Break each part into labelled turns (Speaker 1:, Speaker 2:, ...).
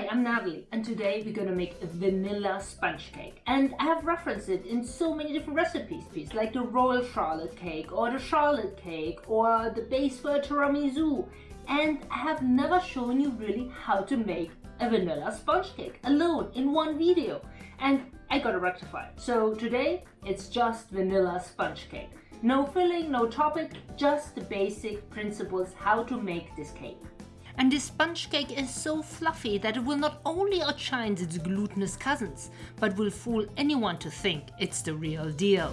Speaker 1: Hi, I'm Natalie and today we're gonna make a vanilla sponge cake and I have referenced it in so many different recipes please like the royal charlotte cake or the charlotte cake or the base for a tiramisu and I have never shown you really how to make a vanilla sponge cake alone in one video and I gotta rectify it. So today it's just vanilla sponge cake. No filling, no topping, just the basic principles how to make this cake. And this sponge cake is so fluffy that it will not only outshine its glutinous cousins, but will fool anyone to think it's the real deal.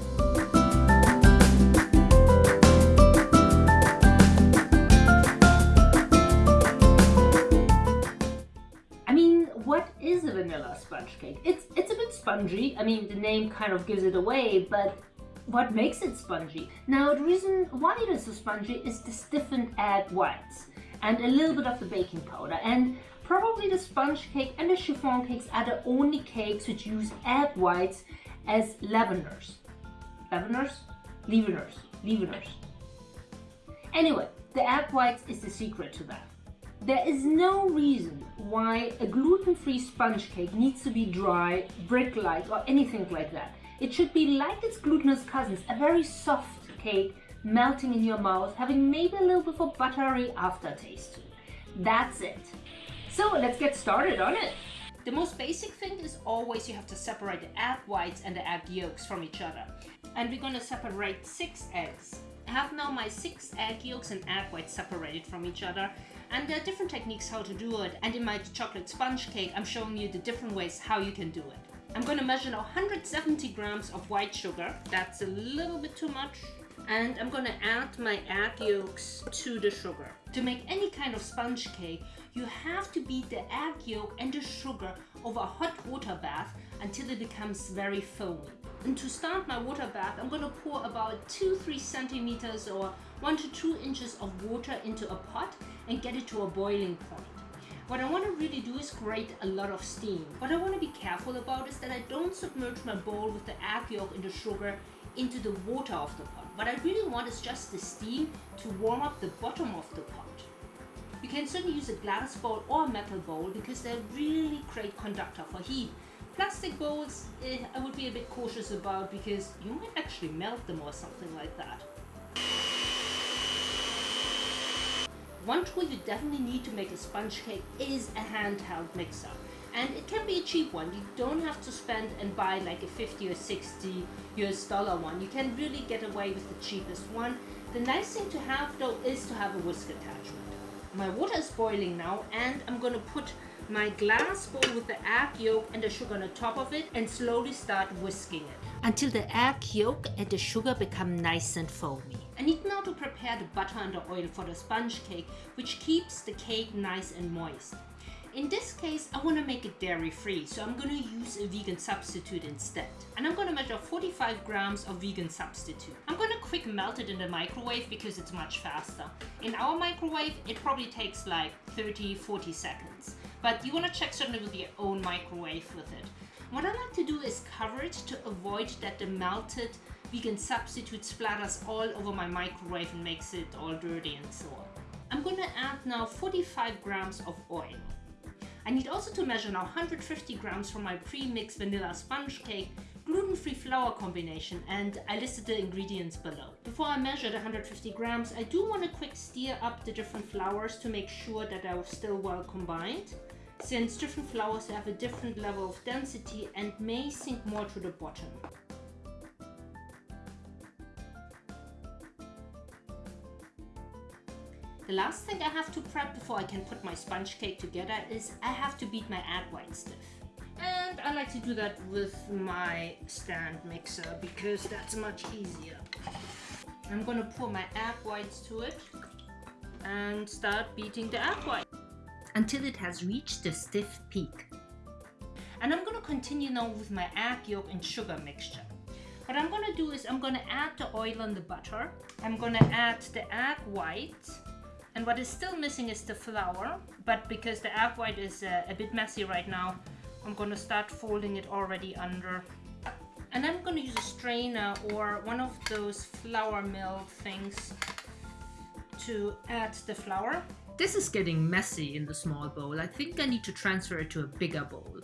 Speaker 1: I mean, what is a vanilla sponge cake? It's, it's a bit spongy. I mean, the name kind of gives it away, but what makes it spongy? Now, the reason why it is so spongy is the stiffened egg whites and a little bit of the baking powder. And probably the sponge cake and the chiffon cakes are the only cakes which use egg whites as leaveners. Leaveners? Leaveners. Leaveners. Anyway, the egg whites is the secret to that. There is no reason why a gluten-free sponge cake needs to be dry, brick-like or anything like that. It should be like its glutinous cousins, a very soft cake melting in your mouth, having maybe a little bit of a buttery aftertaste. That's it. So let's get started on it. The most basic thing is always you have to separate the egg whites and the egg yolks from each other. And we're gonna separate six eggs. I have now my six egg yolks and egg whites separated from each other and there are different techniques how to do it and in my chocolate sponge cake I'm showing you the different ways how you can do it. I'm going to measure now 170 grams of white sugar. That's a little bit too much. And I'm to add my egg yolks to the sugar. To make any kind of sponge cake, you have to beat the egg yolk and the sugar over a hot water bath until it becomes very foamy. And to start my water bath, I'm to pour about 2-3 centimeters or 1 to 2 inches of water into a pot and get it to a boiling point. What I want to really do is create a lot of steam. What I want to be careful about is that I don't submerge my bowl with the egg yolk and the sugar into the water of the pot. What I really want is just the steam to warm up the bottom of the pot. You can certainly use a glass bowl or a metal bowl because they're really great conductor for heat. Plastic bowls, eh, I would be a bit cautious about because you might actually melt them or something like that. One tool you definitely need to make a sponge cake is a handheld mixer. And it can be a cheap one. You don't have to spend and buy like a 50 or 60 US dollar one. You can really get away with the cheapest one. The nice thing to have though is to have a whisk attachment. My water is boiling now and I'm gonna put my glass bowl with the egg yolk and the sugar on the top of it and slowly start whisking it until the egg yolk and the sugar become nice and foamy. I need now to prepare the butter and the oil for the sponge cake, which keeps the cake nice and moist. In this case, I want to make it dairy free, so I'm going to use a vegan substitute instead. And I'm going to measure 45 grams of vegan substitute. I'm going to quick melt it in the microwave because it's much faster. In our microwave, it probably takes like 30-40 seconds. But you want to check certainly with your own microwave with it. What I like to do is cover it to avoid that the melted vegan substitute splatters all over my microwave and makes it all dirty and so on. I'm gonna add now 45 grams of oil. I need also to measure now 150 grams for my pre-mixed vanilla sponge cake gluten-free flour combination and I listed the ingredients below. Before I measure the 150 grams, I do want to quick stir up the different flours to make sure that they're still well combined since different flours have a different level of density and may sink more to the bottom. The last thing I have to prep before I can put my sponge cake together is I have to beat my egg white stiff. And I like to do that with my stand mixer because that's much easier. I'm gonna pour my egg whites to it and start beating the egg white until it has reached the stiff peak. And I'm gonna continue now with my egg yolk and sugar mixture. What I'm gonna do is I'm gonna add the oil and the butter. I'm gonna add the egg white and what is still missing is the flour, but because the egg white is uh, a bit messy right now, I'm gonna start folding it already under. And I'm gonna use a strainer or one of those flour mill things to add the flour. This is getting messy in the small bowl. I think I need to transfer it to a bigger bowl.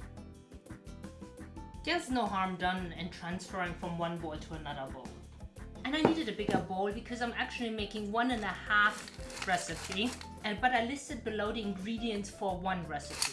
Speaker 1: There's no harm done in transferring from one bowl to another bowl. And I needed a bigger bowl because I'm actually making one and a half recipe. And But I listed below the ingredients for one recipe.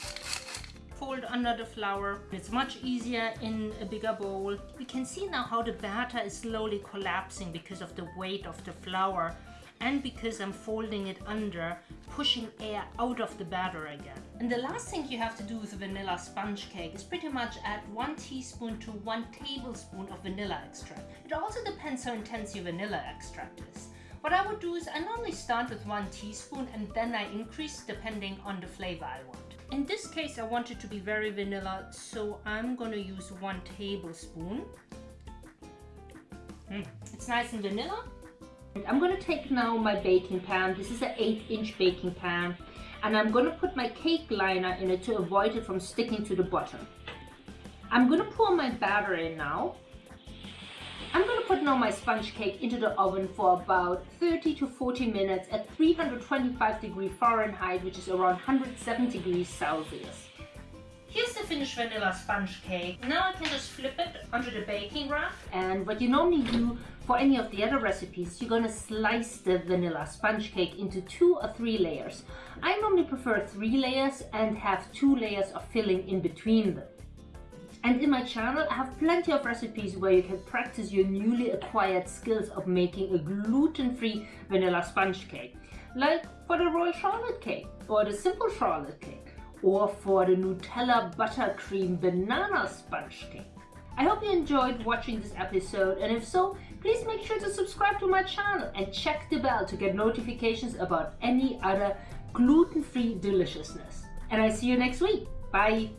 Speaker 1: Fold under the flour. It's much easier in a bigger bowl. We can see now how the batter is slowly collapsing because of the weight of the flour and because I'm folding it under, pushing air out of the batter again. And the last thing you have to do with a vanilla sponge cake is pretty much add one teaspoon to one tablespoon of vanilla extract. It also depends how intense your vanilla extract is. What I would do is I normally start with one teaspoon and then I increase depending on the flavor I want. In this case I want it to be very vanilla so I'm gonna use one tablespoon. Mm, it's nice and vanilla I'm going to take now my baking pan. This is an 8 inch baking pan. And I'm going to put my cake liner in it to avoid it from sticking to the bottom. I'm going to pour my batter in now. I'm going to put now my sponge cake into the oven for about 30 to 40 minutes at 325 degrees Fahrenheit, which is around 107 degrees Celsius. Here's the finished vanilla sponge cake. Now I can just flip it onto the baking rack. And what you normally do for any of the other recipes, you're gonna slice the vanilla sponge cake into two or three layers. I normally prefer three layers and have two layers of filling in between them. And in my channel, I have plenty of recipes where you can practice your newly acquired skills of making a gluten-free vanilla sponge cake. Like for the royal Charlotte cake or the simple Charlotte cake or for the Nutella buttercream banana sponge cake. I hope you enjoyed watching this episode and if so, please make sure to subscribe to my channel and check the bell to get notifications about any other gluten-free deliciousness. And I see you next week. Bye!